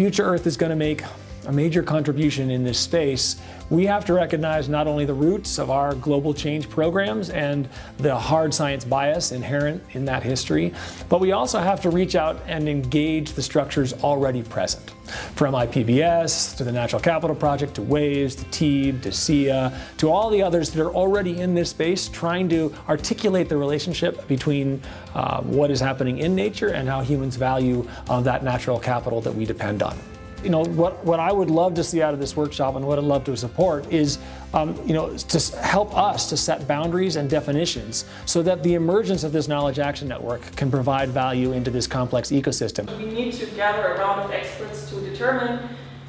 future Earth is going to make a major contribution in this space, we have to recognize not only the roots of our global change programs and the hard science bias inherent in that history, but we also have to reach out and engage the structures already present. From IPBES to the Natural Capital Project to WAVES to TEEB to SEA to all the others that are already in this space trying to articulate the relationship between uh, what is happening in nature and how humans value uh, that natural capital that we depend on you know, what, what I would love to see out of this workshop and what I'd love to support is, um, you know, to help us to set boundaries and definitions so that the emergence of this Knowledge Action Network can provide value into this complex ecosystem. We need to gather a round of experts to determine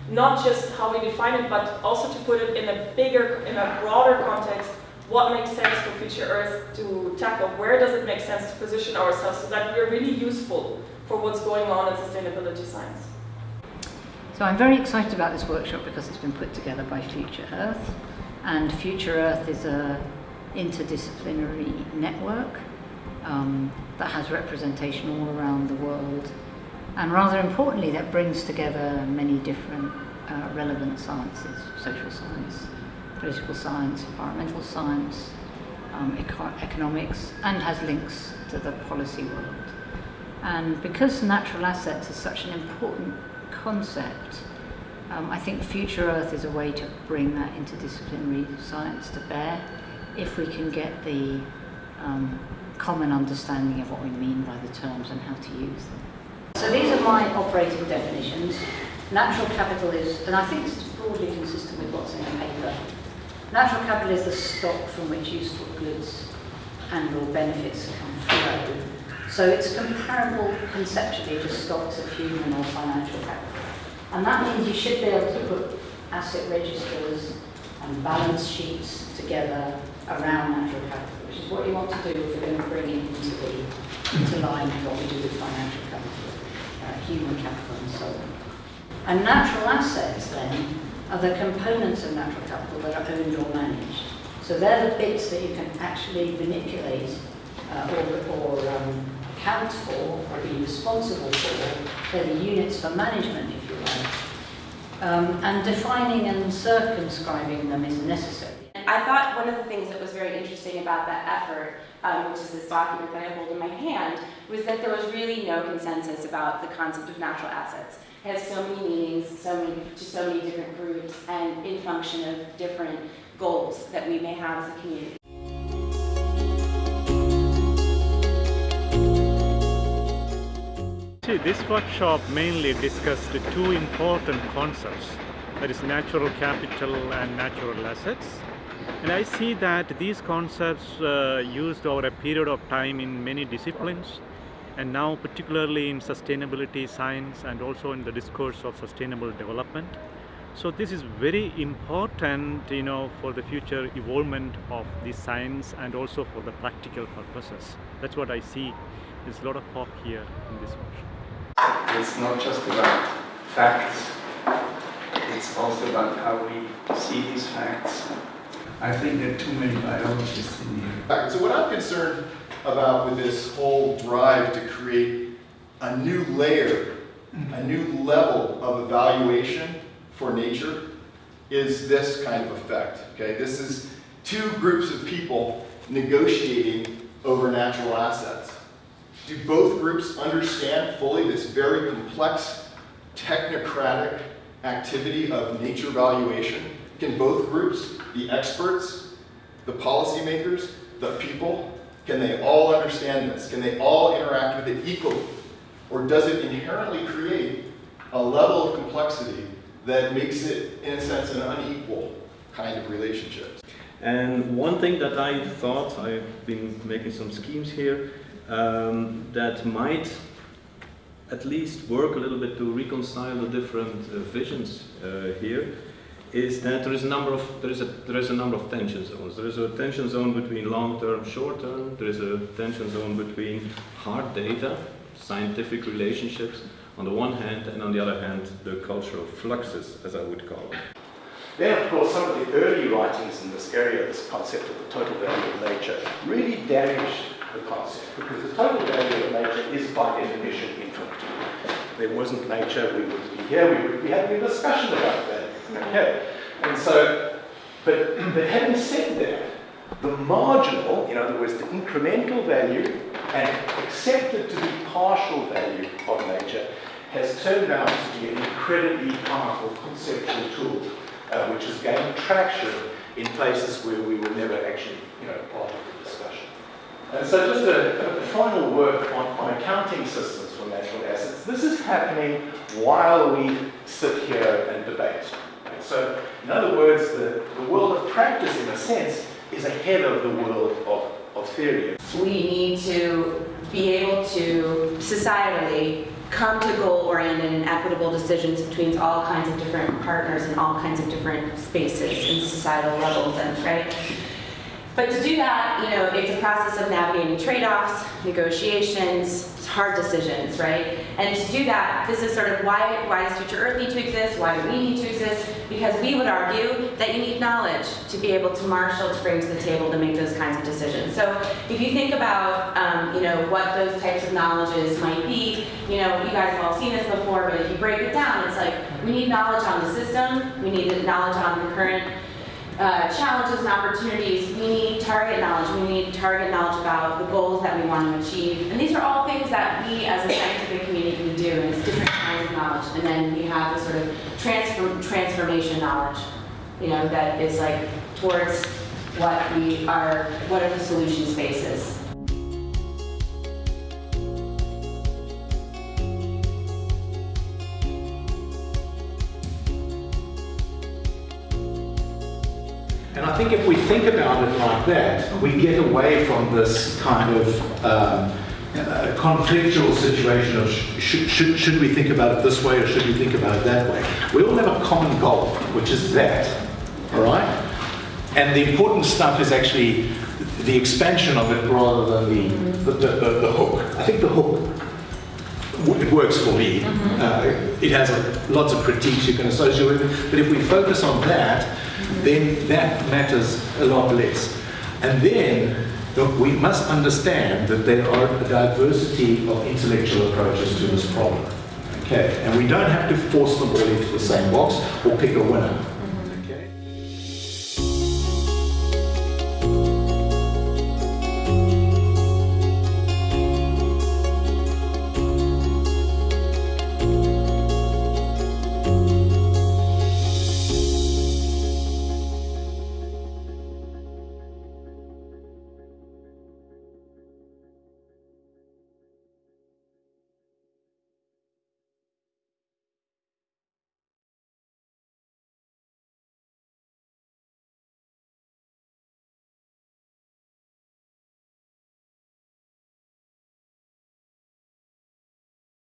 not just how we define it, but also to put it in a bigger, in a broader context, what makes sense for future Earth to tackle, where does it make sense to position ourselves so that we're really useful for what's going on in sustainability science. So I'm very excited about this workshop because it's been put together by Future Earth and Future Earth is a interdisciplinary network um, that has representation all around the world and rather importantly that brings together many different uh, relevant sciences, social science, political science, environmental science, um, eco economics and has links to the policy world. And because natural assets are such an important concept, um, I think Future Earth is a way to bring that interdisciplinary science to bear if we can get the um, common understanding of what we mean by the terms and how to use them. So these are my operating definitions. Natural capital is, and I think it's broadly consistent with what's in the paper, natural capital is the stock from which useful goods and or benefits come flow. So it's comparable conceptually to stocks of human or financial capital. And that means you should be able to put asset registers and balance sheets together around natural capital, which is what you want to do if you're going to bring it into, the, into line with what we do with financial capital, uh, human capital and so on. And natural assets then are the components of natural capital that are owned or managed. So they're the bits that you can actually manipulate uh, or, or um, account for or be responsible for. They're the units for management, if you like. Um, and defining and circumscribing them is necessary. I thought one of the things that was very interesting about that effort, um, which is this document that I hold in my hand, was that there was really no consensus about the concept of natural assets. It has so many meanings, so many, to so many different groups, and in function of different goals that we may have as a community. See, this workshop mainly discussed two important concepts, that is natural capital and natural assets. And I see that these concepts uh, used over a period of time in many disciplines and now particularly in sustainability science and also in the discourse of sustainable development. So this is very important, you know, for the future evolvement of the science and also for the practical purposes. That's what I see. There's a lot of pop here in this workshop. It's not just about facts, it's also about how we see these facts. I think there are too many biologists in here. So what I'm concerned about with this whole drive to create a new layer, a mm-hmm. new level of evaluation for nature is this kind of effect, okay? This is two groups of people negotiating over natural assets. Do both groups understand fully this very complex, technocratic activity of nature valuation? Can both groups, the experts, the policymakers, the people, can they all understand this? Can they all interact with it equally? Or does it inherently create a level of complexity that makes it, in a sense, an unequal kind of relationship? And one thing that I thought, I've been making some schemes here, um, that might at least work a little bit to reconcile the different uh, visions uh, here is that there is a number of there is a there is a number of tension zones. There is a tension zone between long term, short term. There is a tension zone between hard data, scientific relationships on the one hand, and on the other hand, the cultural fluxes, as I would call it. Then, of course, some of the early writings in this area, this concept of the total value of nature, really damaged the concept because the total value of nature is by definition infinite. there wasn't nature, we wouldn't be here, we would be having a discussion about that. Okay, and so, but, but having said that, the marginal, in other words, the incremental value and accepted to be partial value of nature has turned out to be an incredibly powerful conceptual tool, uh, which has gained traction in places where we were never actually, you know, part of discussion. And so just a, a final word on, on accounting systems for natural assets. This is happening while we sit here and debate. So in other words, the, the world of practice, in a sense, is ahead of the world of, of theory. We need to be able to societally come to goal-oriented and equitable decisions between all kinds of different partners and all kinds of different spaces and societal levels and right but to do that, you know, it's a process of navigating trade-offs, negotiations, hard decisions, right? And to do that, this is sort of why, why does Future Earth need to exist? Why do we need to exist? Because we would argue that you need knowledge to be able to marshal, to bring to the table to make those kinds of decisions. So if you think about, um, you know, what those types of knowledges might be, you know, you guys have all seen this before, but if you break it down, it's like, we need knowledge on the system, we need knowledge on the current uh, challenges and opportunities, we need target knowledge. We need target knowledge about the goals that we want to achieve. And these are all things that we as a scientific community can do, and it's different kinds of knowledge. And then we have the sort of transfer, transformation knowledge, you know, that is like towards what we are, what are the solution spaces. And I think if we think about it like that, we get away from this kind of um, uh, conflictual situation of sh should, should we think about it this way or should we think about it that way. We all have a common goal, which is that, all right? And the important stuff is actually the expansion of it rather than the, the, the, the hook. I think the hook it works for me. Uh, it has a, lots of critiques you can associate with it, but if we focus on that, then that matters a lot less. And then look, we must understand that there are a diversity of intellectual approaches to this problem. Okay, and we don't have to force them all into the same box or pick a winner.